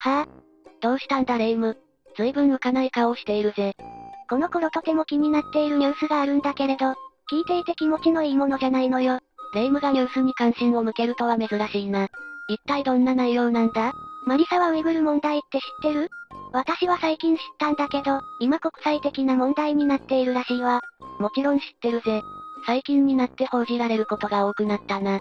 はぁ、どうしたんだレイム。随分浮かない顔をしているぜ。この頃とても気になっているニュースがあるんだけれど、聞いていて気持ちのいいものじゃないのよ。レイムがニュースに関心を向けるとは珍しいな。一体どんな内容なんだ？マリサはウイグル問題って知ってる？私は最近知ったんだけど、今国際的な問題になっているらしいわ。もちろん知ってるぜ。最近になって報じられることが多くなったな。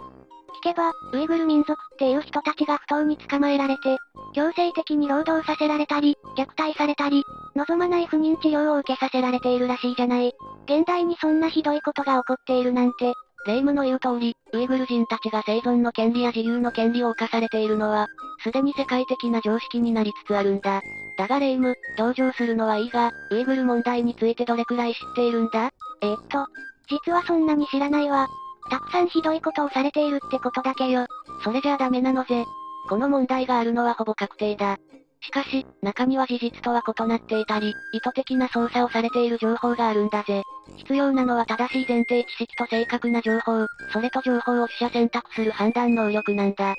聞けば、ウイグル民族っていう人たちが不当に捕まえられて、強制的に労働させられたり、虐待されたり、望まない不妊治療を受けさせられているらしいじゃない。現代にそんなひどいことが起こっているなんて、霊夢の言う通り、ウイグル人たちが生存の権利や自由の権利を侵されているのは、すでに世界的な常識になりつつあるんだ。だが霊夢、同情するのはいいが、ウイグル問題についてどれくらい知っているんだ？え、っと、実はそんなに知らないわ。たくさんひどいことをされているってことだけよ。それじゃあダメなのぜ。この問題があるのはほぼ確定だ。しかし、中には事実とは異なっていたり、意図的な操作をされている情報があるんだぜ。必要なのは正しい前提知識と正確な情報、それと情報を取捨選択する判断能力なんだ。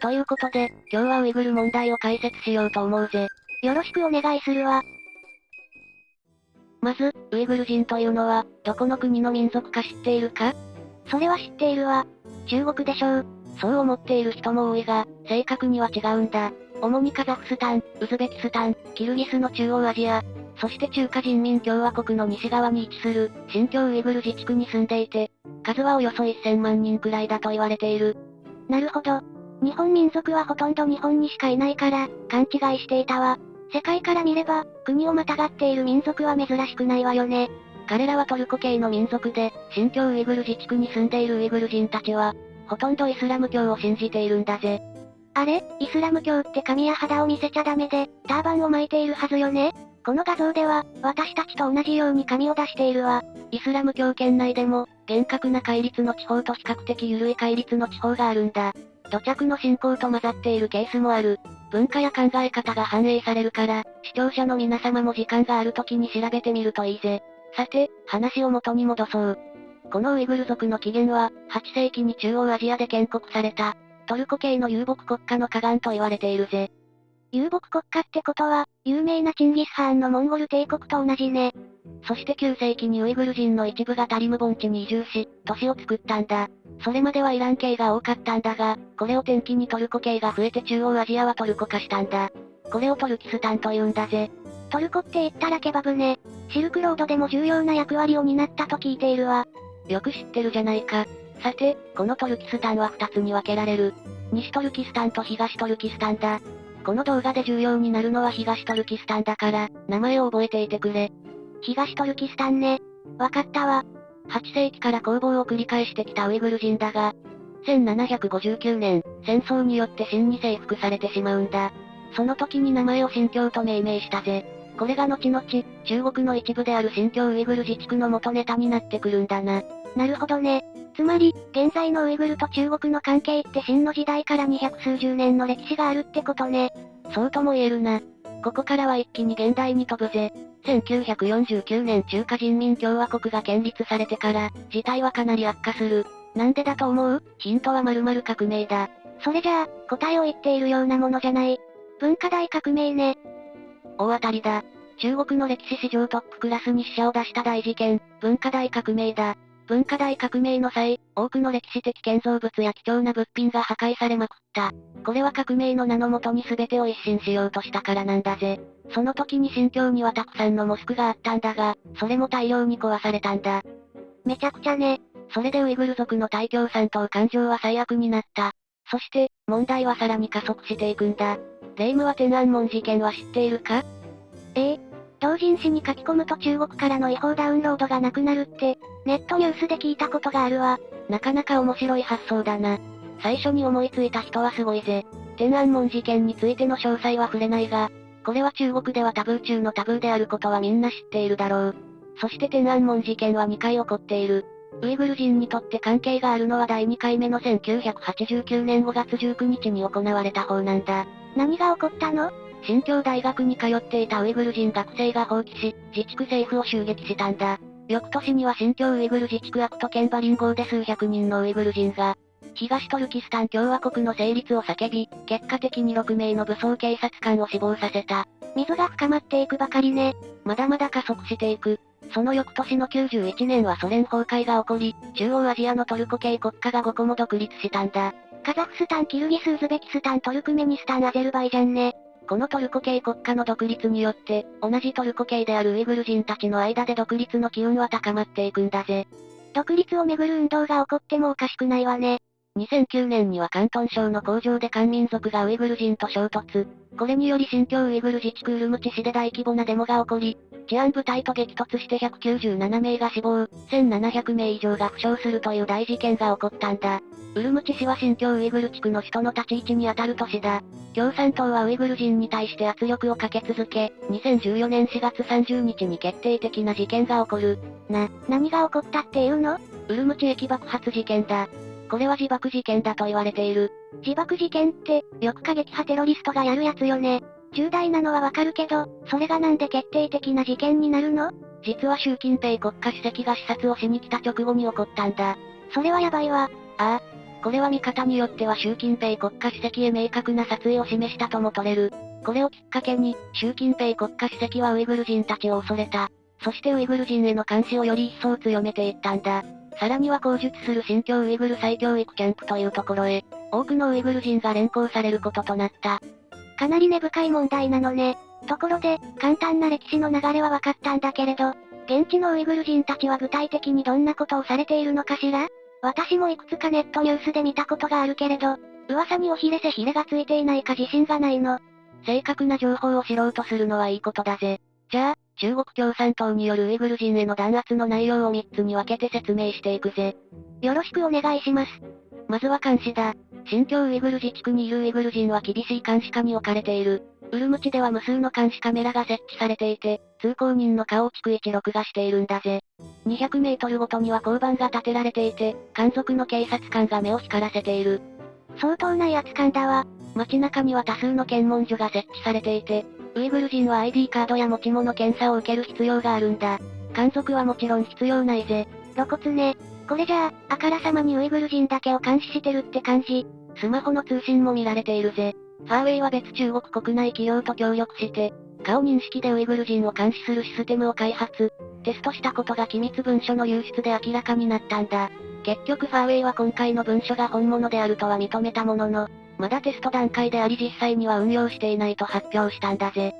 ということで、今日はウイグル問題を解説しようと思うぜ。よろしくお願いするわ。まず、ウイグル人というのは、どこの国の民族か知っているか？それは知っているわ。中国でしょう。そう思っている人も多いが、正確には違うんだ。主にカザフスタン、ウズベキスタン、キルギスの中央アジア、そして中華人民共和国の西側に位置する、新疆ウイグル自治区に住んでいて、数はおよそ1000万人くらいだと言われている。なるほど。日本民族はほとんど日本にしかいないから、勘違いしていたわ。世界から見れば、国をまたがっている民族は珍しくないわよね。彼らはトルコ系の民族で、新疆ウイグル自治区に住んでいるウイグル人たちは、ほとんどイスラム教を信じているんだぜ。あれ？イスラム教って髪や肌を見せちゃダメで、ターバンを巻いているはずよね？この画像では、私たちと同じように髪を出しているわ。イスラム教圏内でも、厳格な戒律の地方と比較的緩い戒律の地方があるんだ。土着の信仰と混ざっているケースもある。文化や考え方が反映されるから、視聴者の皆様も時間がある時に調べてみるといいぜ。さて、話を元に戻そう。このウイグル族の起源は、8世紀に中央アジアで建国された、トルコ系の遊牧国家の河岸と言われているぜ。遊牧国家ってことは、有名なチンギス・ハーンのモンゴル帝国と同じね。そして9世紀にウイグル人の一部がタリム盆地に移住し、都市を作ったんだ。それまではイラン系が多かったんだが、これを転機にトルコ系が増えて中央アジアはトルコ化したんだ。これをトルキスタンと言うんだぜ。トルコって言ったらケバブね。シルクロードでも重要な役割を担ったと聞いているわ。よく知ってるじゃないか。さて、このトルキスタンは2つに分けられる。西トルキスタンと東トルキスタンだ。この動画で重要になるのは東トルキスタンだから、名前を覚えていてくれ。東トルキスタンね。わかったわ。8世紀から攻防を繰り返してきたウイグル人だが、1759年、戦争によって真に征服されてしまうんだ。その時に名前を新疆と命名したぜ。これが後々、中国の一部である新疆ウイグル自治区の元ネタになってくるんだな。なるほどね。つまり、現在のウイグルと中国の関係って秦の時代から二百数十年の歴史があるってことね。そうとも言えるな。ここからは一気に現代に飛ぶぜ。1949年中華人民共和国が建立されてから、事態はかなり悪化する。なんでだと思う？ヒントは〇〇革命だ。それじゃあ、答えを言っているようなものじゃない。文化大革命ね。大当たりだ。中国の歴史史上トップクラスに死者を出した大事件、文化大革命だ。文化大革命の際、多くの歴史的建造物や貴重な物品が破壊されまくった。これは革命の名のもとに全てを一新しようとしたからなんだぜ。その時に新疆にはたくさんのモスクがあったんだが、それも大量に壊されたんだ。めちゃくちゃね。それでウイグル族の大共産党感情は最悪になった。そして、問題はさらに加速していくんだ。霊夢は天安門事件は知っているか？ええ同人誌に書き込むと中国からの違法ダウンロードがなくなるって、ネットニュースで聞いたことがあるわ。なかなか面白い発想だな。最初に思いついた人はすごいぜ。天安門事件についての詳細は触れないが、これは中国ではタブー中のタブーであることはみんな知っているだろう。そして天安門事件は2回起こっている。ウイグル人にとって関係があるのは第2回目の1989年5月19日に行われた方なんだ。何が起こったの？新疆大学に通っていたウイグル人学生が放棄し、自治区政府を襲撃したんだ。翌年には新疆ウイグル自治区アクト県バリン郷で数百人のウイグル人が東トルキスタン共和国の成立を叫び、結果的に6名の武装警察官を死亡させた。溝が深まっていくばかりね。まだまだ加速していく。その翌年の91年はソ連崩壊が起こり、中央アジアのトルコ系国家が5個も独立したんだ。カザフスタン、キルギス、ウズベキスタン、トルクメニスタン、アゼルバイジャンね。このトルコ系国家の独立によって、同じトルコ系であるウイグル人たちの間で独立の機運は高まっていくんだぜ。独立をめぐる運動が起こってもおかしくないわね。2009年には広東省の工場で漢民族がウイグル人と衝突。これにより新疆ウイグル自治区ウルムチ市で大規模なデモが起こり、治安部隊と激突して197名が死亡、1700名以上が負傷するという大事件が起こったんだ。ウルムチ市は新疆ウイグル地区の首都の立ち位置にあたる都市だ。共産党はウイグル人に対して圧力をかけ続け、2014年4月30日に決定的な事件が起こる。な、何が起こったっていうの？ウルムチ駅爆発事件だ。これは自爆事件だと言われている。自爆事件って、よく過激派テロリストがやるやつよね。重大なのはわかるけど、それがなんで決定的な事件になるの？実は習近平国家主席が視察をしに来た直後に起こったんだ。それはやばいわ。ああ。これは見方によっては習近平国家主席へ明確な殺意を示したとも取れる。これをきっかけに、習近平国家主席はウイグル人たちを恐れた。そしてウイグル人への監視をより一層強めていったんだ。さらには口述する新疆ウイグル再教育キャンプというところへ、多くのウイグル人が連行されることとなった。かなり根深い問題なのね。ところで、簡単な歴史の流れは分かったんだけれど、現地のウイグル人たちは具体的にどんなことをされているのかしら？私もいくつかネットニュースで見たことがあるけれど、噂におひれせひれがついていないか自信がないの。正確な情報を知ろうとするのはいいことだぜ。じゃあ、中国共産党によるウイグル人への弾圧の内容を3つに分けて説明していくぜ。よろしくお願いします。まずは監視だ。新疆ウイグル自治区にいるウイグル人は厳しい監視下に置かれている。ウルムチでは無数の監視カメラが設置されていて、通行人の顔を逐一録画しているんだぜ。200メートルごとには交番が建てられていて、監族の警察官が目を光らせている。相当な威圧感だわ。街中には多数の検問所が設置されていて、ウイグル人は ID カードや持ち物検査を受ける必要があるんだ。監族はもちろん必要ないぜ。露骨ね。これじゃあ、あからさまにウイグル人だけを監視してるって感じ。スマホの通信も見られているぜ。ファーウェイは別中国国内企業と協力して、顔認識でウイグル人を監視するシステムを開発、テストしたことが機密文書の流出で明らかになったんだ。結局ファーウェイは今回の文書が本物であるとは認めたものの、まだテスト段階であり実際には運用していないと発表したんだぜ。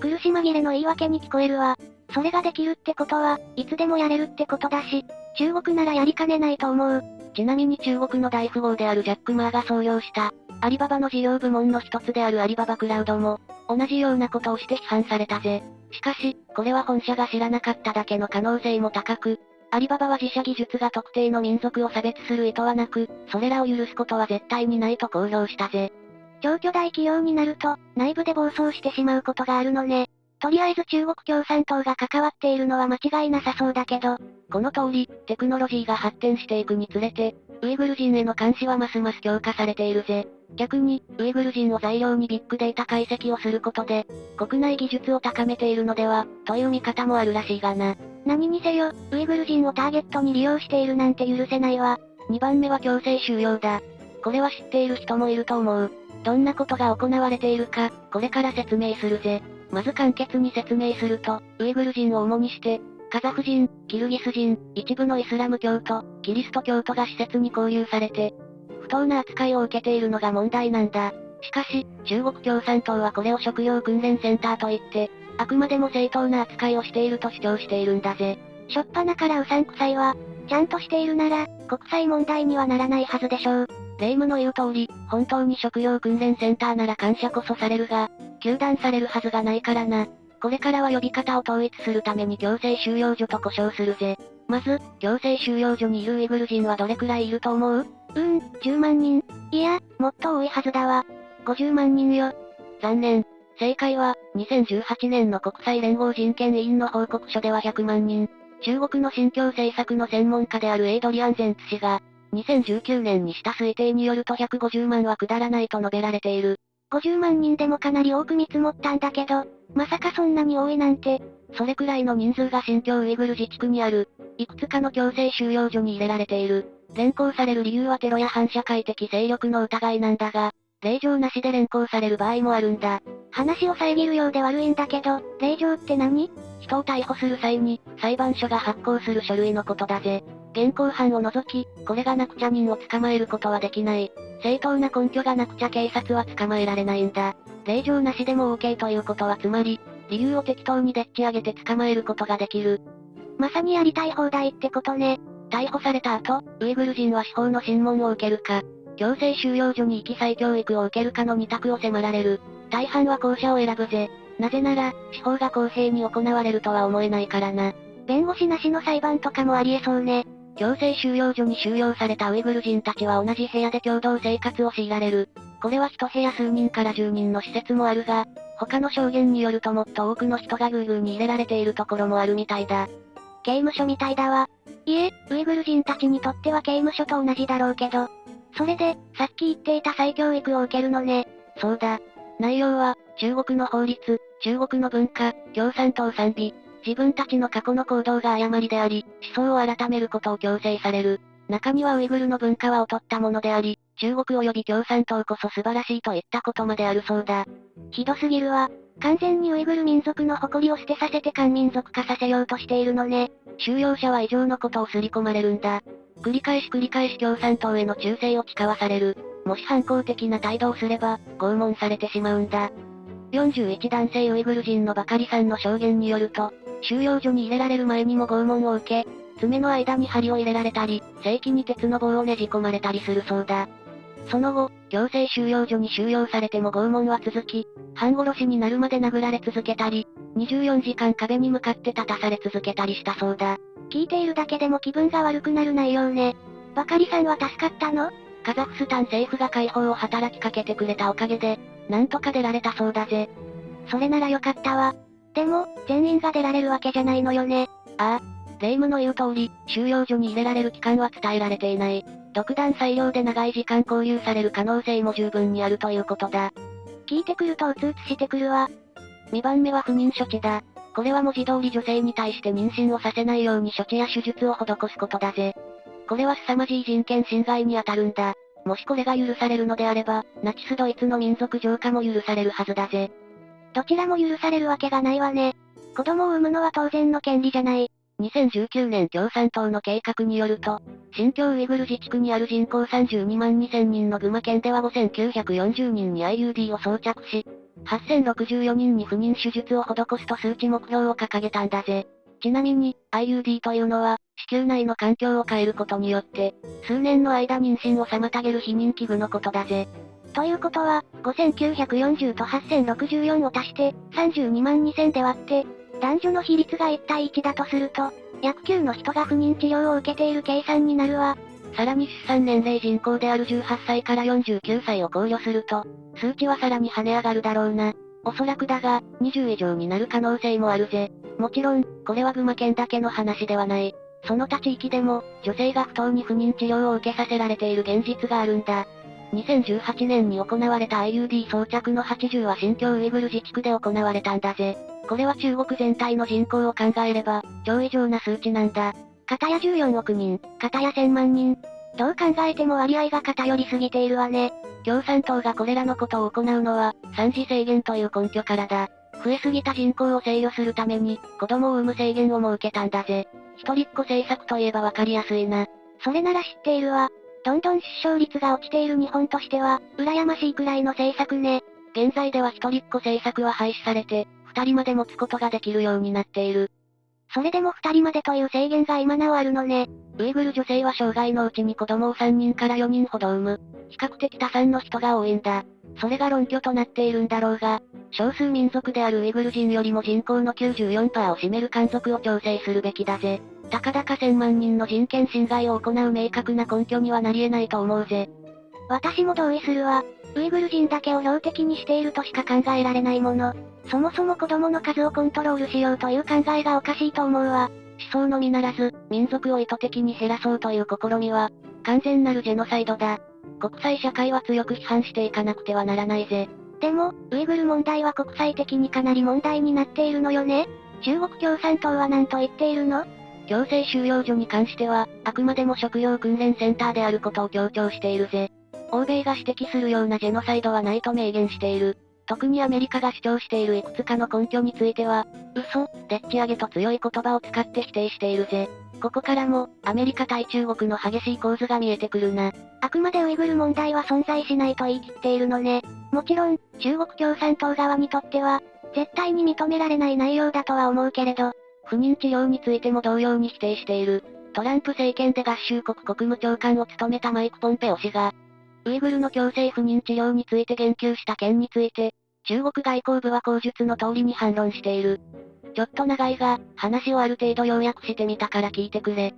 苦し紛れの言い訳に聞こえるわ。それができるってことは、いつでもやれるってことだし、中国ならやりかねないと思う。ちなみに中国の大富豪であるジャック・マーが創業した、アリババの事業部門の一つであるアリババクラウドも、同じようなことをして批判されたぜ。しかし、これは本社が知らなかっただけの可能性も高く、アリババは自社技術が特定の民族を差別する意図はなく、それらを許すことは絶対にないと公表したぜ。超巨大企業になると、内部で暴走してしまうことがあるのね。とりあえず中国共産党が関わっているのは間違いなさそうだけど、この通り、テクノロジーが発展していくにつれて、ウイグル人への監視はますます強化されているぜ。逆に、ウイグル人を材料にビッグデータ解析をすることで、国内技術を高めているのでは、という見方もあるらしいがな。何にせよ、ウイグル人をターゲットに利用しているなんて許せないわ。2番目は強制収容だ。これは知っている人もいると思う。どんなことが行われているか、これから説明するぜ。まず簡潔に説明すると、ウイグル人を主にして、カザフ人、キルギス人、一部のイスラム教徒、キリスト教徒が施設に交流されて、不当な扱いを受けているのが問題なんだ。しかし、中国共産党はこれを食料訓練センターと言って、あくまでも正当な扱いをしていると主張しているんだぜ。しょっぱなからうさんくさいわ。ちゃんとしているなら、国際問題にはならないはずでしょう。霊夢の言う通り、本当に食料訓練センターなら感謝こそされるが、糾弾されるはずがないからな。これからは呼び方を統一するために強制収容所と呼称するぜ。まず、強制収容所にいるウイグル人はどれくらいいると思う？うーん、10万人。いや、もっと多いはずだわ。50万人よ。残念。正解は、2018年の国際連合人権委員の報告書では100万人。中国の新疆政策の専門家であるエイドリアン・ゼンツ氏が、2019年にした推定によると150万は下らないと述べられている。50万人でもかなり多く見積もったんだけど、まさかそんなに多いなんて、それくらいの人数が新疆ウイグル自治区にある、いくつかの強制収容所に入れられている。連行される理由はテロや反社会的勢力の疑いなんだが、令状なしで連行される場合もあるんだ。話を遮るようで悪いんだけど、令状って何？人を逮捕する際に、裁判所が発行する書類のことだぜ。現行犯を除き、これがなくちゃ人を捕まえることはできない。正当な根拠がなくちゃ警察は捕まえられないんだ。令状なしでも OK ということはつまり、理由を適当にでっち上げて捕まえることができる。まさにやりたい放題ってことね。逮捕された後、ウイグル人は司法の審問を受けるか、強制収容所に行き再教育を受けるかの二択を迫られる。大半は後者を選ぶぜ。なぜなら、司法が公平に行われるとは思えないからな。弁護士なしの裁判とかもありえそうね。強制収容所に収容されたウイグル人たちは同じ部屋で共同生活を強いられる。これは一部屋数人から10人の施設もあるが、他の証言によるともっと多くの人がグーグーに入れられているところもあるみたいだ。刑務所みたいだわ。いえ、ウイグル人たちにとっては刑務所と同じだろうけど。それで、さっき言っていた再教育を受けるのね。そうだ。内容は、中国の法律、中国の文化、共産党賛美、自分たちの過去の行動が誤りであり、思想を改めることを強制される。中にはウイグルの文化は劣ったものであり、中国及び共産党こそ素晴らしいといったことまであるそうだ。ひどすぎるわ。完全にウイグル民族の誇りを捨てさせて漢民族化させようとしているのね。収容者は異常のことを刷り込まれるんだ。繰り返し繰り返し共産党への忠誠を誓わされる。もし反抗的な態度をすれば、拷問されてしまうんだ。41男性ウイグル人のバカリさんの証言によると、収容所に入れられる前にも拷問を受け、爪の間に針を入れられたり、正規に鉄の棒をねじ込まれたりするそうだ。その後、強制収容所に収容されても拷問は続き、半殺しになるまで殴られ続けたり、24時間壁に向かって立たされ続けたりしたそうだ。聞いているだけでも気分が悪くなる内容ね。バカリさんは助かったの？カザフスタン政府が解放を働きかけてくれたおかげで、なんとか出られたそうだぜ。それならよかったわ。でも、全員が出られるわけじゃないのよね。ああ。霊夢の言う通り、収容所に入れられる期間は伝えられていない。独断裁量で長い時間交留される可能性も十分にあるということだ。聞いてくるとうつうつしてくるわ。2番目は不妊処置だ。これは文字通り女性に対して妊娠をさせないように処置や手術を施すことだぜ。これは凄まじい人権侵害に当たるんだ。もしこれが許されるのであれば、ナチスドイツの民族浄化も許されるはずだぜ。どちらも許されるわけがないわね。子供を産むのは当然の権利じゃない。2019年共産党の計画によると、新疆ウイグル自治区にある人口32万2000人の群馬県では5940人に IUD を装着し、8064人に不妊手術を施すと数値目標を掲げたんだぜ。ちなみに、IUD というのは、子宮内の環境を変えることによって、数年の間妊娠を妨げる避妊器具のことだぜ。ということは、5940と8064を足して、32万2000で割って、男女の比率が1対1だとすると、約9の人が不妊治療を受けている計算になるわ。さらに出産年齢人口である18歳から49歳を考慮すると、数値はさらに跳ね上がるだろうな。おそらくだが、20以上になる可能性もあるぜ。もちろん、これは群馬県だけの話ではない。その他地域でも、女性が不当に不妊治療を受けさせられている現実があるんだ。2018年に行われた IUD 装着の80は新疆ウイグル自治区で行われたんだぜ。これは中国全体の人口を考えれば、超異常な数値なんだ。片や14億人、片や1000万人。どう考えても割合が偏りすぎているわね。共産党がこれらのことを行うのは、産児制限という根拠からだ。増えすぎた人口を制御するために、子供を産む制限を設けたんだぜ。一人っ子政策といえばわかりやすいな。それなら知っているわ。どんどん出生率が落ちている日本としては、羨ましいくらいの政策ね。現在では一人っ子政策は廃止されて、二人まで持つことができるようになっている。それでも二人までという制限が今なおあるのね。ウイグル女性は生涯のうちに子供を3人から4人ほど産む。比較的多産の人が多いんだ。それが論拠となっているんだろうが、少数民族であるウイグル人よりも人口の94%を占める漢族を調整するべきだぜ。たかだか千万人の人権侵害を行う明確な根拠にはなり得ないと思うぜ。私も同意するわ。ウイグル人だけを標的にしているとしか考えられないもの。そもそも子供の数をコントロールしようという考えがおかしいと思うわ。思想のみならず、民族を意図的に減らそうという試みは、完全なるジェノサイドだ。国際社会は強く批判していかなくてはならないぜ。でも、ウイグル問題は国際的にかなり問題になっているのよね中国共産党は何と言っているの？強制収容所に関しては、あくまでも食料訓練センターであることを強調しているぜ。欧米が指摘するようなジェノサイドはないと明言している。特にアメリカが主張しているいくつかの根拠については、嘘、でっち上げと強い言葉を使って否定しているぜ。ここからも、アメリカ対中国の激しい構図が見えてくるな。あくまでウイグル問題は存在しないと言い切っているのね。もちろん、中国共産党側にとっては、絶対に認められない内容だとは思うけれど、不妊治療についても同様に否定している。トランプ政権で合衆国国務長官を務めたマイク・ポンペオ氏が、ウイグルの強制不妊治療について言及した件について、中国外交部は口述の通りに反論している。ちょっと長いが、話をある程度要約してみたから聞いてくれ。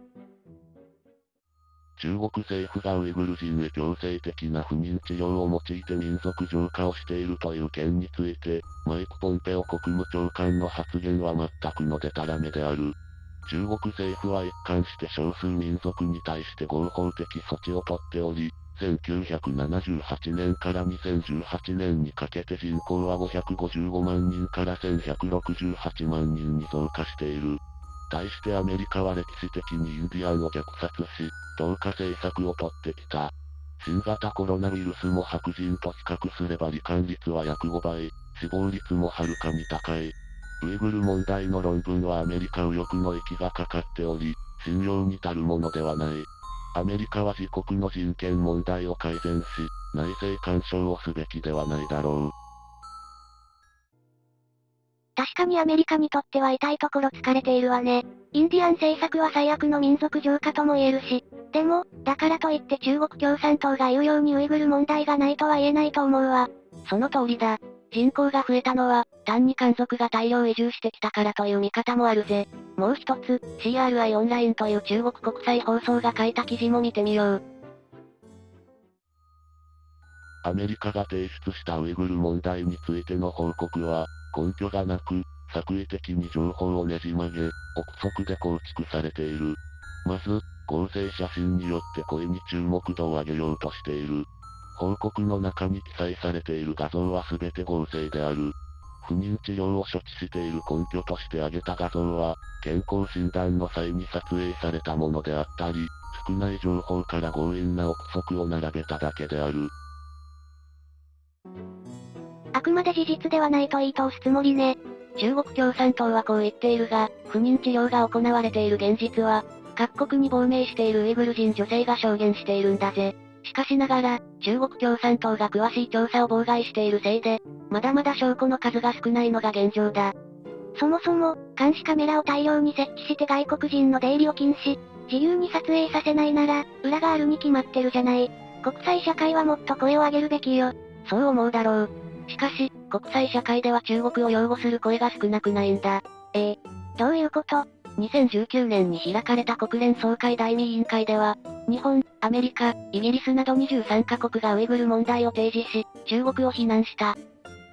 中国政府がウイグル人へ強制的な不妊治療を用いて民族浄化をしているという件について、マイク・ポンペオ国務長官の発言は全くのデタラメである。中国政府は一貫して少数民族に対して合法的措置をとっており、1978年から2018年にかけて人口は555万人から1168万人に増加している。対してアメリカは歴史的にインディアンを虐殺し、投下政策をとってきた。新型コロナウイルスも白人と比較すれば罹患率は約5倍、死亡率もはるかに高い。ウイグル問題の論文はアメリカ右翼の息がかかっており、信用に足るものではない。アメリカは自国の人権問題を改善し、内政干渉をすべきではないだろう。確かにアメリカにとっては痛いところ疲れているわね。インディアン政策は最悪の民族浄化とも言えるし。でも、だからといって中国共産党が言うようにウイグル問題がないとは言えないと思うわ。その通りだ。人口が増えたのは、単に漢族が大量移住してきたからという見方もあるぜ。もう一つ、CRI オンラインという中国国際放送が書いた記事も見てみよう。アメリカが提出したウイグル問題についての報告は、根拠がなく、作為的に情報をねじ曲げ、憶測で構築されている。まず、合成写真によって声に注目度を上げようとしている。報告の中に記載されている画像は全て合成である。不妊治療を処置している根拠として挙げた画像は、健康診断の際に撮影されたものであったり、少ない情報から強引な憶測を並べただけである。あくまで事実ではないと言い通すつもりね。中国共産党はこう言っているが、不妊治療が行われている現実は、各国に亡命しているウイグル人女性が証言しているんだぜ。しかしながら、中国共産党が詳しい調査を妨害しているせいで、まだまだ証拠の数が少ないのが現状だ。そもそも、監視カメラを大量に設置して外国人の出入りを禁止、自由に撮影させないなら、裏があるに決まってるじゃない。国際社会はもっと声を上げるべきよ。そう思うだろう。しかし、国際社会では中国を擁護する声が少なくないんだ。ええどういうこと ?2019 年に開かれた国連総会第2委員会では、日本、アメリカ、イギリスなど23カ国がウイグル問題を提示し、中国を非難した。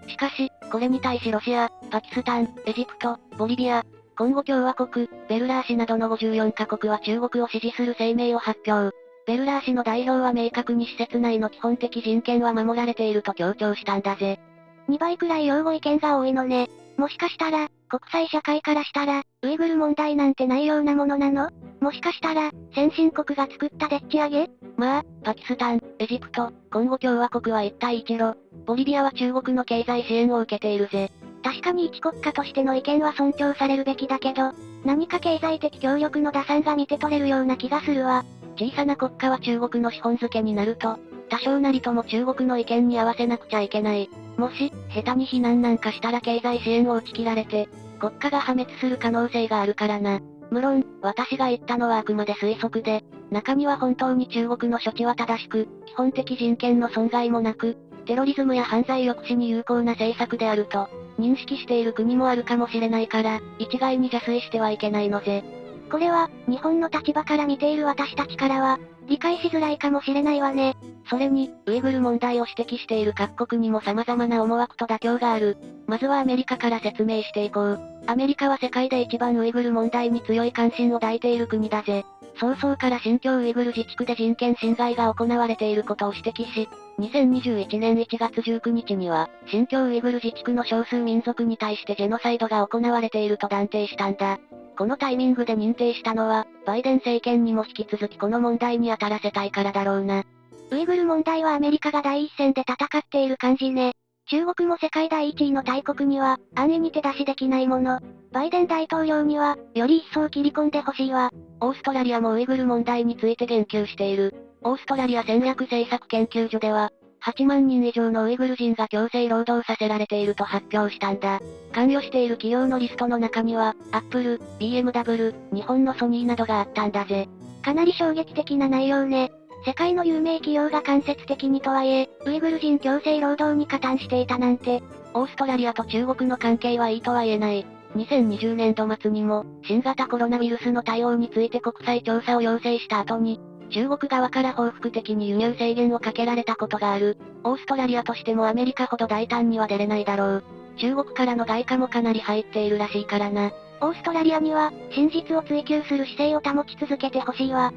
しかし、これに対しロシア、パキスタン、エジプト、ボリビア、コンゴ共和国、ベルラー氏などの54カ国は中国を支持する声明を発表。ベルラー氏の代表は明確に施設内の基本的人権は守られていると強調したんだぜ。2倍くらい擁護意見が多いのね。もしかしたら、国際社会からしたら、ウイグル問題なんてないようなものなの？もしかしたら、先進国が作ったでっち上げ？まあ、パキスタン、エジプト、コンゴ共和国は一帯一路、ボリビアは中国の経済支援を受けているぜ。確かに一国家としての意見は尊重されるべきだけど、何か経済的協力の打算が見て取れるような気がするわ。小さな国家は中国の資本付けになると、多少なりとも中国の意見に合わせなくちゃいけない。もし、下手に非難なんかしたら経済支援を打ち切られて、国家が破滅する可能性があるからな。無論、私が言ったのはあくまで推測で、中には本当に中国の処置は正しく、基本的人権の損害もなく、テロリズムや犯罪抑止に有効な政策であると、認識している国もあるかもしれないから、一概に邪推してはいけないのぜ。これは、日本の立場から見ている私たちからは、理解しづらいかもしれないわね。それに、ウイグル問題を指摘している各国にも様々な思惑と妥協がある。まずはアメリカから説明していこう。アメリカは世界で一番ウイグル問題に強い関心を抱いている国だぜ。早々から新疆ウイグル自治区で人権侵害が行われていることを指摘し、2021年1月19日には、新疆ウイグル自治区の少数民族に対してジェノサイドが行われていると断定したんだ。このタイミングで認定したのは、バイデン政権にも引き続きこの問題に当たらせたいからだろうな。ウイグル問題はアメリカが第一線で戦っている感じね。中国も世界第一位の大国には、安易に手出しできないもの。バイデン大統領には、より一層切り込んでほしいわ。オーストラリアもウイグル問題について言及している。オーストラリア戦略政策研究所では、8万人以上のウイグル人が強制労働させられていると発表したんだ。関与している企業のリストの中には、アップル、BMW、日本のソニーなどがあったんだぜ。かなり衝撃的な内容ね。世界の有名企業が間接的にとはいえ、ウイグル人強制労働に加担していたなんて。オーストラリアと中国の関係はいいとは言えない。2020年度末にも、新型コロナウイルスの対応について国際調査を要請した後に、中国側から報復的に輸入制限をかけられたことがある。オーストラリアとしてもアメリカほど大胆には出れないだろう。中国からの外貨もかなり入っているらしいからな。オーストラリアには、真実を追求する姿勢を保ち続けてほしいわ。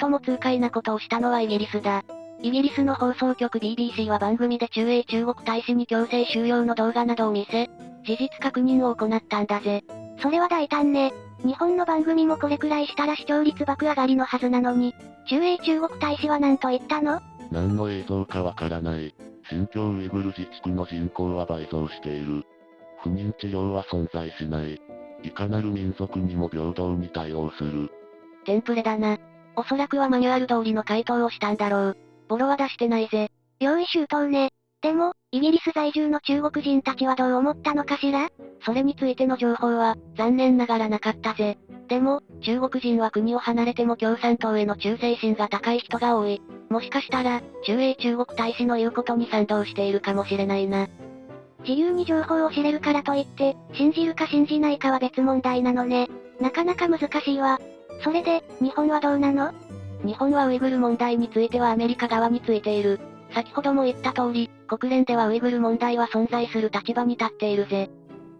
最も痛快なことをしたのはイギリスだ。イギリスの放送局 BBC は番組で中英中国大使に強制収容の動画などを見せ、事実確認を行ったんだぜ。それは大胆ね。日本の番組もこれくらいしたら視聴率爆上がりのはずなのに、中英中国大使は何と言ったの？何の映像かわからない。新疆ウイグル自治区の人口は倍増している。不妊治療は存在しない。いかなる民族にも平等に対応する。テンプレだな。おそらくはマニュアル通りの回答をしたんだろう。ボロは出してないぜ。用意周到ね。でも、イギリス在住の中国人たちはどう思ったのかしら？それについての情報は、残念ながらなかったぜ。でも、中国人は国を離れても共産党への忠誠心が高い人が多い。もしかしたら、中英中国大使の言うことに賛同しているかもしれないな。自由に情報を知れるからといって、信じるか信じないかは別問題なのね。なかなか難しいわ。それで、日本はどうなの？日本はウイグル問題についてはアメリカ側についている。先ほども言った通り、国連ではウイグル問題は存在する立場に立っているぜ。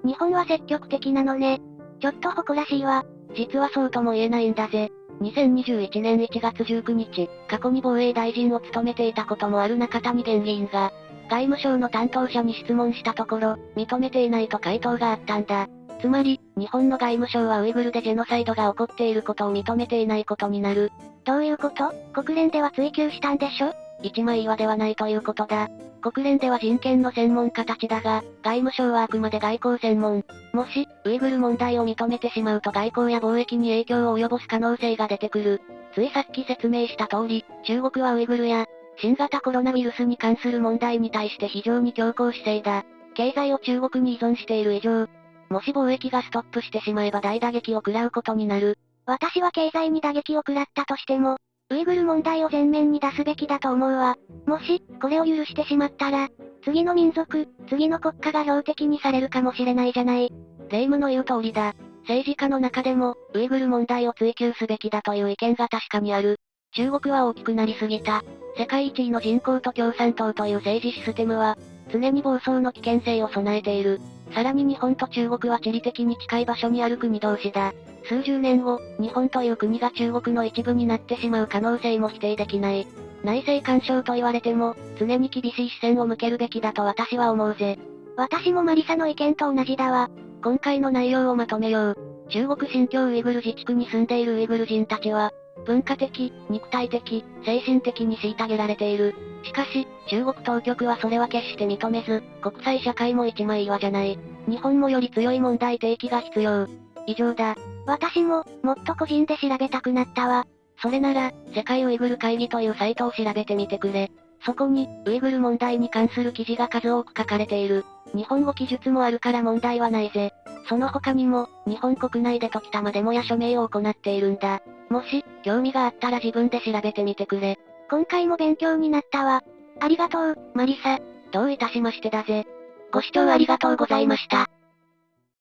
日本は積極的なのね。ちょっと誇らしいわ。実はそうとも言えないんだぜ。2021年1月19日、過去に防衛大臣を務めていたこともある中谷元議員が、外務省の担当者に質問したところ、認めていないと回答があったんだ。つまり、日本の外務省はウイグルでジェノサイドが起こっていることを認めていないことになる。どういうこと？国連では追及したんでしょ？一枚岩ではないということだ。国連では人権の専門家たちだが、外務省はあくまで外交専門。もし、ウイグル問題を認めてしまうと外交や貿易に影響を及ぼす可能性が出てくる。ついさっき説明した通り、中国はウイグルや、新型コロナウイルスに関する問題に対して非常に強硬姿勢だ。経済を中国に依存している以上、もし貿易がストップしてしまえば大打撃を食らうことになる。私は経済に打撃を食らったとしても、ウイグル問題を前面に出すべきだと思うわ。もし、これを許してしまったら、次の民族、次の国家が標的にされるかもしれないじゃない。霊夢の言う通りだ。政治家の中でも、ウイグル問題を追求すべきだという意見が確かにある。中国は大きくなりすぎた。世界一位の人口と共産党という政治システムは、常に暴走の危険性を備えている。さらに日本と中国は地理的に近い場所にある国同士だ。数十年後、日本という国が中国の一部になってしまう可能性も否定できない。内政干渉と言われても、常に厳しい視線を向けるべきだと私は思うぜ。私もマリサの意見と同じだわ。今回の内容をまとめよう。中国新疆ウイグル自治区に住んでいるウイグル人たちは、文化的、肉体的、精神的に虐げられている。しかし、中国当局はそれは決して認めず、国際社会も一枚岩じゃない。日本もより強い問題提起が必要。以上だ。私も、もっと個人で調べたくなったわ。それなら、世界ウイグル会議というサイトを調べてみてくれ。そこに、ウイグル問題に関する記事が数多く書かれている。日本語記述もあるから問題はないぜ。その他にも、日本国内で時たまデモや署名を行っているんだ。もし、興味があったら自分で調べてみてくれ。今回も勉強になったわ。ありがとう、マリサ。どういたしましてだぜ。ご視聴ありがとうございました。